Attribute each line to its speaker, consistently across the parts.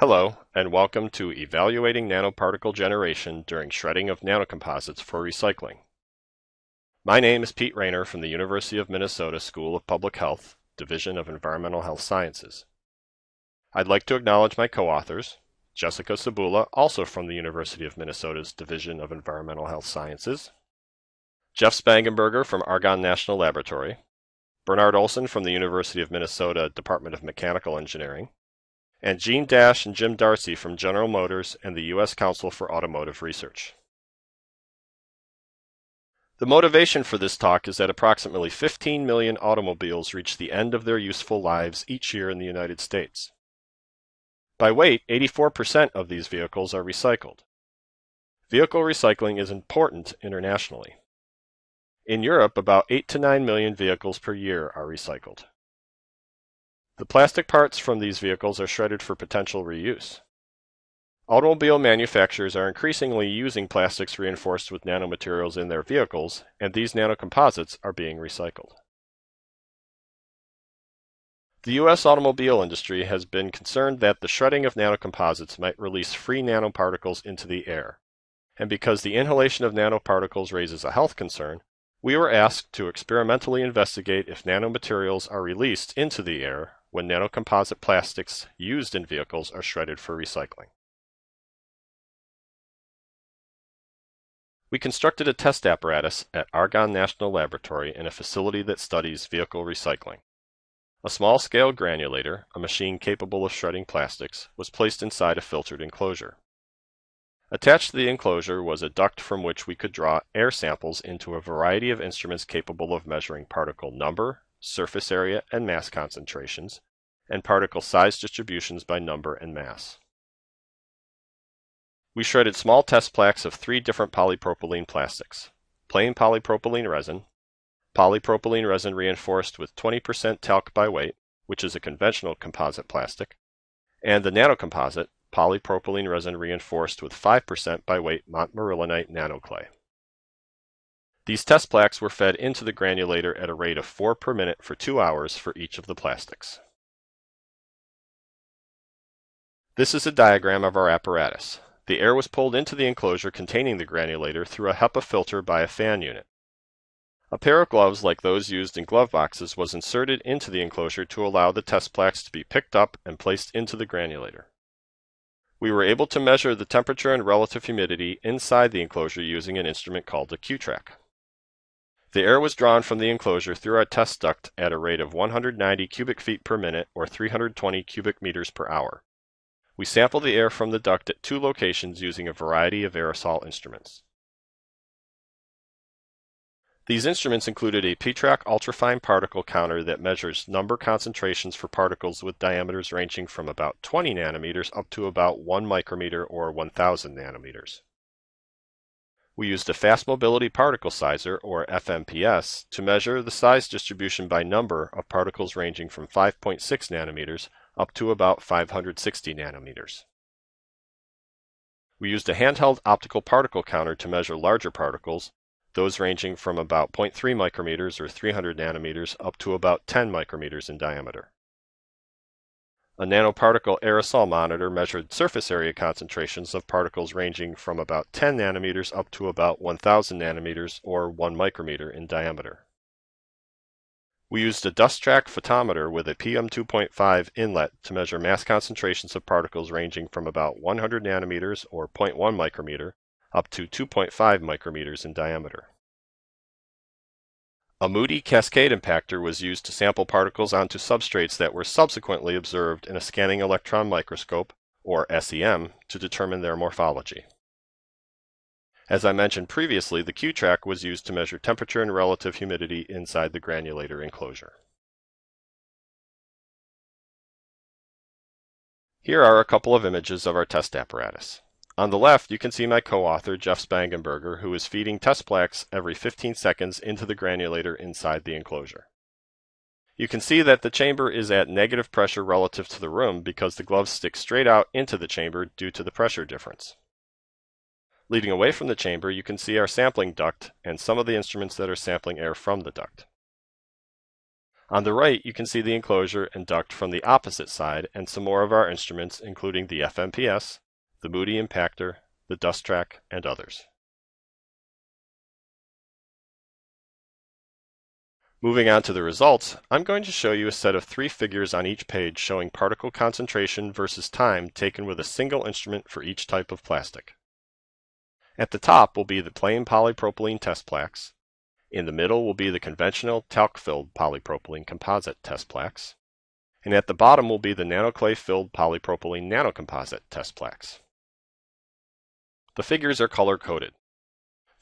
Speaker 1: Hello, and welcome to Evaluating Nanoparticle Generation during Shredding of Nanocomposites for Recycling. My name is Pete Raynor from the University of Minnesota School of Public Health, Division of Environmental Health Sciences. I'd like to acknowledge my co-authors, Jessica Cebula, also from the University of Minnesota's Division of Environmental Health Sciences, Jeff Spangenberger from Argonne National Laboratory, Bernard Olson from the University of Minnesota Department of Mechanical Engineering, and Jean Dasch and Jim D'Arcy from General Motors and the U.S. Council for Automotive Research. The motivation for this talk is that approximately 15 million automobiles reach the end of their useful lives each year in the United States. By weight, 84% of these vehicles are recycled. Vehicle recycling is important internationally. In Europe, about 8 to 9 million vehicles per year are recycled. The plastic parts from these vehicles are shredded for potential reuse. Automobile manufacturers are increasingly using plastics reinforced with nanomaterials in their vehicles, and these nanocomposites are being recycled. The U.S. automobile industry has been concerned that the shredding of nanocomposites might release free nanoparticles into the air. And because the inhalation of nanoparticles raises a health concern, we were asked to experimentally investigate if nanomaterials are released into the air when nanocomposite plastics used in vehicles are shredded for recycling. We constructed a test apparatus at Argonne National Laboratory in a facility that studies vehicle recycling. A small-scale granulator, a machine capable of shredding plastics, was placed inside a filtered enclosure. Attached to the enclosure was a duct from which we could draw air samples into a variety of instruments capable of measuring particle number, surface area and mass concentrations, and particle size distributions by number and mass. We shredded small test plaques of three different polypropylene plastics, plain polypropylene resin, polypropylene resin reinforced with 20% talc by weight, which is a conventional composite plastic, and the nanocomposite, polypropylene resin reinforced with 5% by weight montmorillonite nanoclay. These test plaques were fed into the granulator at a rate of 4 per minute for 2 hours for each of the plastics. This is a diagram of our apparatus. The air was pulled into the enclosure containing the granulator through a HEPA filter by a fan unit. A pair of gloves like those used in glove boxes was inserted into the enclosure to allow the test plaques to be picked up and placed into the granulator. We were able to measure the temperature and relative humidity inside the enclosure using an instrument called a Q-Trak. The air was drawn from the enclosure through our test duct at a rate of 190 cubic feet per minute or 320 cubic meters per hour. We sampled the air from the duct at two locations using a variety of aerosol instruments. These instruments included a P-Trak ultrafine particle counter that measures number concentrations for particles with diameters ranging from about 20 nanometers up to about 1 micrometer or 1000 nanometers. We used a fast mobility particle sizer, or FMPS, to measure the size distribution by number of particles ranging from 5.6 nanometers up to about 560 nanometers. We used a handheld optical particle counter to measure larger particles, those ranging from about 0.3 micrometers or 300 nanometers up to about 10 micrometers in diameter. A nanoparticle aerosol monitor measured surface area concentrations of particles ranging from about 10 nanometers up to about 1000 nanometers or 1 micrometer in diameter. We used a DustTrak photometer with a PM2.5 inlet to measure mass concentrations of particles ranging from about 100 nanometers or 0.1 micrometer up to 2.5 micrometers in diameter. A MOUDI cascade impactor was used to sample particles onto substrates that were subsequently observed in a scanning electron microscope, or SEM, to determine their morphology. As I mentioned previously, the Q-Trak was used to measure temperature and relative humidity inside the granulator enclosure. Here are a couple of images of our test apparatus. On the left, you can see my co-author, Jeff Spangenberger, who is feeding test plaques every 15 seconds into the granulator inside the enclosure. You can see that the chamber is at negative pressure relative to the room because the gloves stick straight out into the chamber due to the pressure difference. Leading away from the chamber, you can see our sampling duct and some of the instruments that are sampling air from the duct. On the right, you can see the enclosure and duct from the opposite side and some more of our instruments, including the FMPS, the MOUDI Impactor, the DustTrak, and others. Moving on to the results, I'm going to show you a set of three figures on each page showing particle concentration versus time taken with a single instrument for each type of plastic. At the top will be the plain polypropylene test plaques. In the middle will be the conventional talc-filled polypropylene composite test plaques. And at the bottom will be the nanoclay-filled polypropylene nanocomposite test plaques. The figures are color-coded.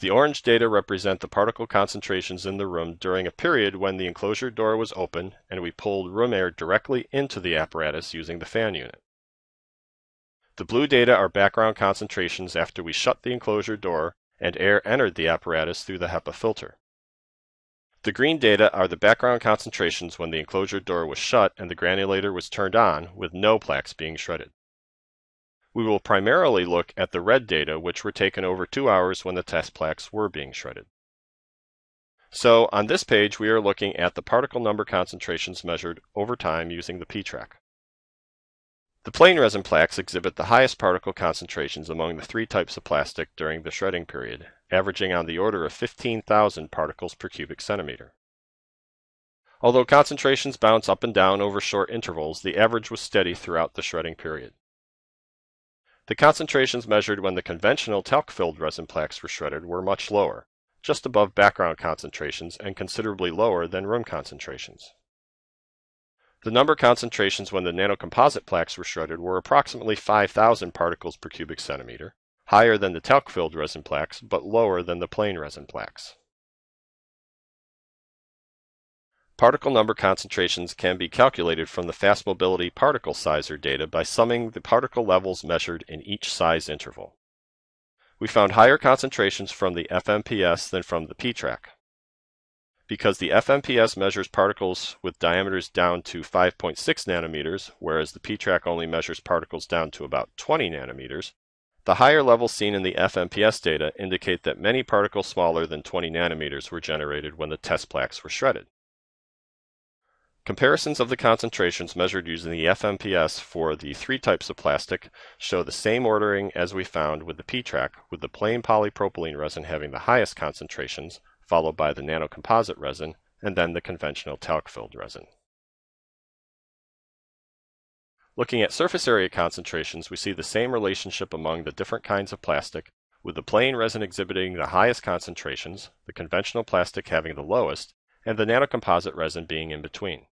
Speaker 1: The orange data represent the particle concentrations in the room during a period when the enclosure door was open and we pulled room air directly into the apparatus using the fan unit. The blue data are background concentrations after we shut the enclosure door and air entered the apparatus through the HEPA filter. The green data are the background concentrations when the enclosure door was shut and the granulator was turned on with no plaques being shredded. We will primarily look at the red data, which were taken over two hours when the test plaques were being shredded. So on this page, we are looking at the particle number concentrations measured over time using the P-Trak. The plain resin plaques exhibit the highest particle concentrations among the three types of plastic during the shredding period, averaging on the order of 15,000 particles per cubic centimeter. Although concentrations bounce up and down over short intervals, the average was steady throughout the shredding period. The concentrations measured when the conventional talc-filled resin plaques were shredded were much lower, just above background concentrations and considerably lower than room concentrations. The number concentrations when the nanocomposite plaques were shredded were approximately 5,000 particles per cubic centimeter, higher than the talc-filled resin plaques, but lower than the plain resin plaques. Particle number concentrations can be calculated from the fast mobility particle sizer data by summing the particle levels measured in each size interval. We found higher concentrations from the FMPS than from the P-Trak. Because the FMPS measures particles with diameters down to 5.6 nanometers, whereas the P-Trak only measures particles down to about 20 nanometers, the higher levels seen in the FMPS data indicate that many particles smaller than 20 nanometers were generated when the test plaques were shredded. Comparisons of the concentrations measured using the FMPS for the three types of plastic show the same ordering as we found with the P-Trak, with the plain polypropylene resin having the highest concentrations, followed by the nanocomposite resin, and then the conventional talc-filled resin. Looking at surface area concentrations, we see the same relationship among the different kinds of plastic, with the plain resin exhibiting the highest concentrations, the conventional plastic having the lowest, and the nanocomposite resin being in between.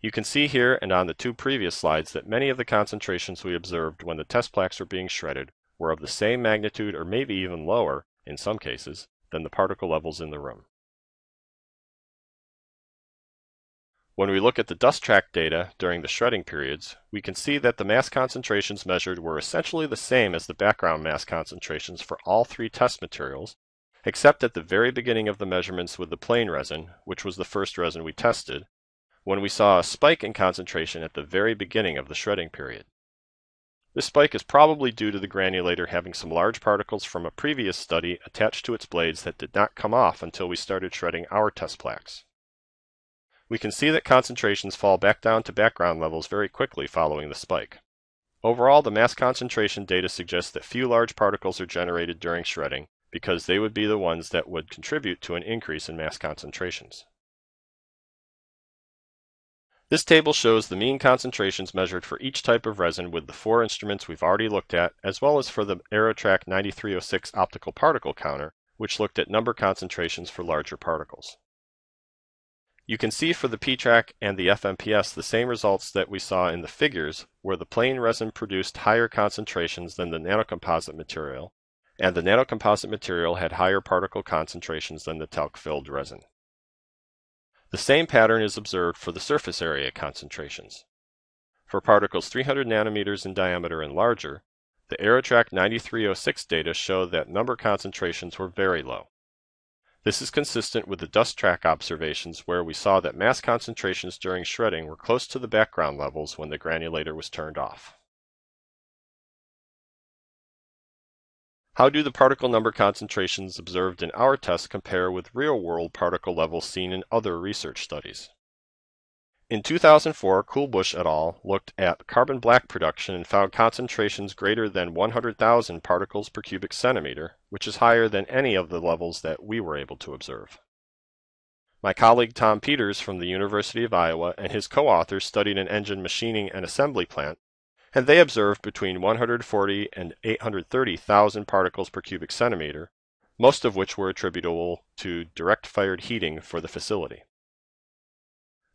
Speaker 1: You can see here and on the two previous slides that many of the concentrations we observed when the test plaques were being shredded were of the same magnitude or maybe even lower, in some cases, than the particle levels in the room. When we look at the DustTrak data during the shredding periods, we can see that the mass concentrations measured were essentially the same as the background mass concentrations for all three test materials, except at the very beginning of the measurements with the plain resin, which was the first resin we tested, when we saw a spike in concentration at the very beginning of the shredding period. This spike is probably due to the granulator having some large particles from a previous study attached to its blades that did not come off until we started shredding our test plaques. We can see that concentrations fall back down to background levels very quickly following the spike. Overall, the mass concentration data suggests that few large particles are generated during shredding because they would be the ones that would contribute to an increase in mass concentrations. This table shows the mean concentrations measured for each type of resin with the four instruments we've already looked at, as well as for the AeroTrak 9306 optical particle counter, which looked at number concentrations for larger particles. You can see for the P-Trak and the FMPS the same results that we saw in the figures, where the plain resin produced higher concentrations than the nanocomposite material, and the nanocomposite material had higher particle concentrations than the talc-filled resin. The same pattern is observed for the surface area concentrations. For particles 300 nanometers in diameter and larger, the AeroTrak 9306 data show that number concentrations were very low. This is consistent with the DustTrak observations where we saw that mass concentrations during shredding were close to the background levels when the granulator was turned off. How do the particle number concentrations observed in our test compare with real-world particle levels seen in other research studies? In 2004, Kuhlbusch et al. looked at carbon black production and found concentrations greater than 100,000 particles per cubic centimeter, which is higher than any of the levels that we were able to observe. My colleague Tom Peters from the University of Iowa and his co-authors studied an engine machining and assembly plant, and they observed between 140 and 830,000 particles per cubic centimeter, most of which were attributable to direct fired heating for the facility.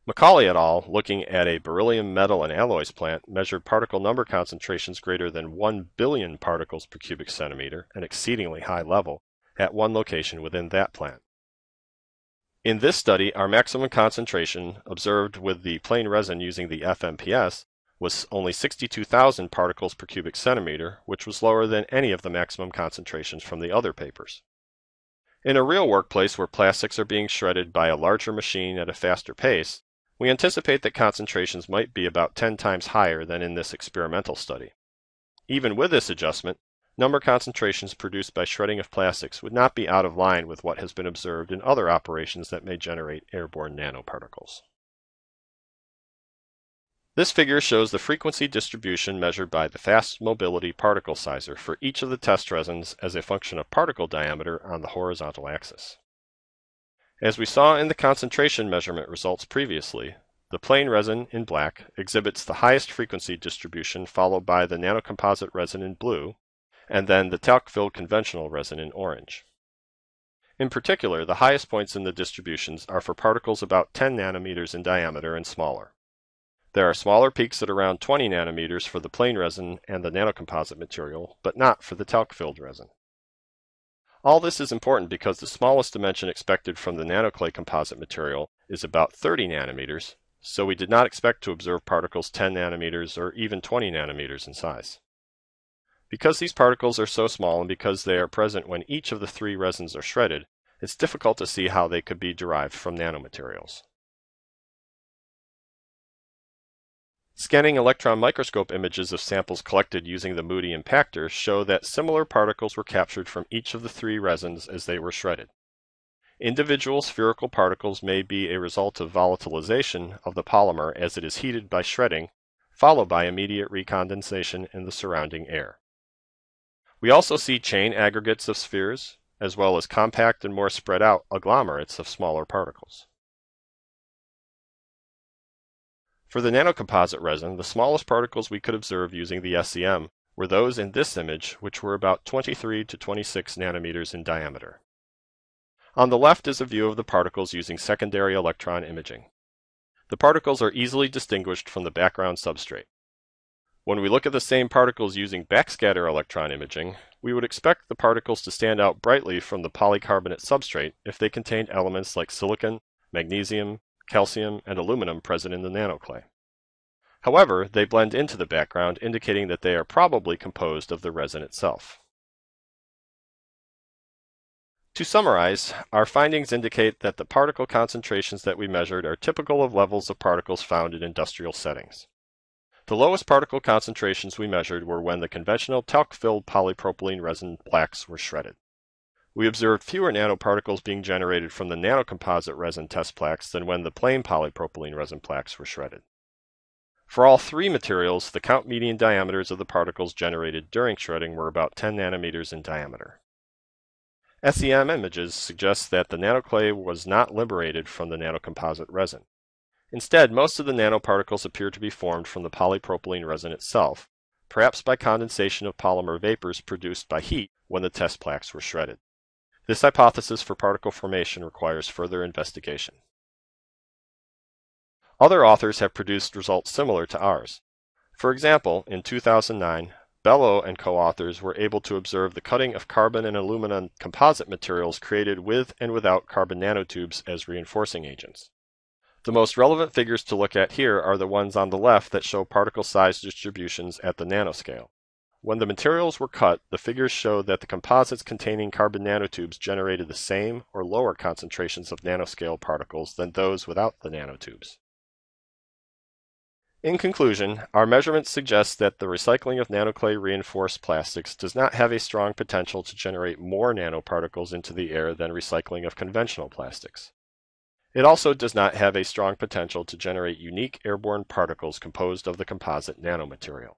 Speaker 1: McCawley et al., looking at a beryllium metal and alloys plant, measured particle number concentrations greater than 1 billion particles per cubic centimeter, an exceedingly high level, at one location within that plant. In this study, our maximum concentration observed with the plain resin using the FMPS was only 62,000 particles per cubic centimeter, which was lower than any of the maximum concentrations from the other papers. In a real workplace where plastics are being shredded by a larger machine at a faster pace, we anticipate that concentrations might be about 10 times higher than in this experimental study. Even with this adjustment, number concentrations produced by shredding of plastics would not be out of line with what has been observed in other operations that may generate airborne nanoparticles. This figure shows the frequency distribution measured by the fast mobility particle sizer for each of the test resins as a function of particle diameter on the horizontal axis. As we saw in the concentration measurement results previously, the plain resin in black exhibits the highest frequency distribution followed by the nanocomposite resin in blue, and then the talc-filled conventional resin in orange. In particular, the highest points in the distributions are for particles about 10 nanometers in diameter and smaller. There are smaller peaks at around 20 nanometers for the plain resin and the nanocomposite material, but not for the talc-filled resin. All this is important because the smallest dimension expected from the nanoclay composite material is about 30 nanometers, so we did not expect to observe particles 10 nanometers or even 20 nanometers in size. Because these particles are so small and because they are present when each of the three resins are shredded, it's difficult to see how they could be derived from nanomaterials. Scanning electron microscope images of samples collected using the MOUDI impactor show that similar particles were captured from each of the three resins as they were shredded. Individual spherical particles may be a result of volatilization of the polymer as it is heated by shredding, followed by immediate recondensation in the surrounding air. We also see chain aggregates of spheres, as well as compact and more spread out agglomerates of smaller particles. For the nanocomposite resin, the smallest particles we could observe using the SEM were those in this image, which were about 23 to 26 nanometers in diameter. On the left is a view of the particles using secondary electron imaging. The particles are easily distinguished from the background substrate. When we look at the same particles using backscatter electron imaging, we would expect the particles to stand out brightly from the polycarbonate substrate if they contained elements like silicon, magnesium, calcium, and aluminum present in the nanoclay. However, they blend into the background, indicating that they are probably composed of the resin itself. To summarize, our findings indicate that the particle concentrations that we measured are typical of levels of particles found in industrial settings. The lowest particle concentrations we measured were when the conventional talc-filled polypropylene resin blacks were shredded. We observed fewer nanoparticles being generated from the nanocomposite resin test plaques than when the plain polypropylene resin plaques were shredded. For all three materials, the count median diameters of the particles generated during shredding were about 10 nanometers in diameter. SEM images suggest that the nanoclay was not liberated from the nanocomposite resin. Instead, most of the nanoparticles appear to be formed from the polypropylene resin itself, perhaps by condensation of polymer vapors produced by heat when the test plaques were shredded. This hypothesis for particle formation requires further investigation. Other authors have produced results similar to ours. For example, in 2009, Bello and co-authors were able to observe the cutting of carbon and aluminum composite materials created with and without carbon nanotubes as reinforcing agents. The most relevant figures to look at here are the ones on the left that show particle size distributions at the nanoscale. When the materials were cut, the figures show that the composites containing carbon nanotubes generated the same or lower concentrations of nanoscale particles than those without the nanotubes. In conclusion, our measurements suggest that the recycling of nanoclay reinforced plastics does not have a strong potential to generate more nanoparticles into the air than recycling of conventional plastics. It also does not have a strong potential to generate unique airborne particles composed of the composite nanomaterial.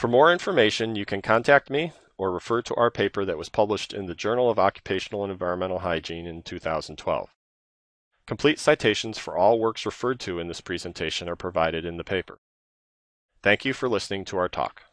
Speaker 1: For more information, you can contact me or refer to our paper that was published in the Journal of Occupational and Environmental Hygiene in 2012. Complete citations for all works referred to in this presentation are provided in the paper. Thank you for listening to our talk.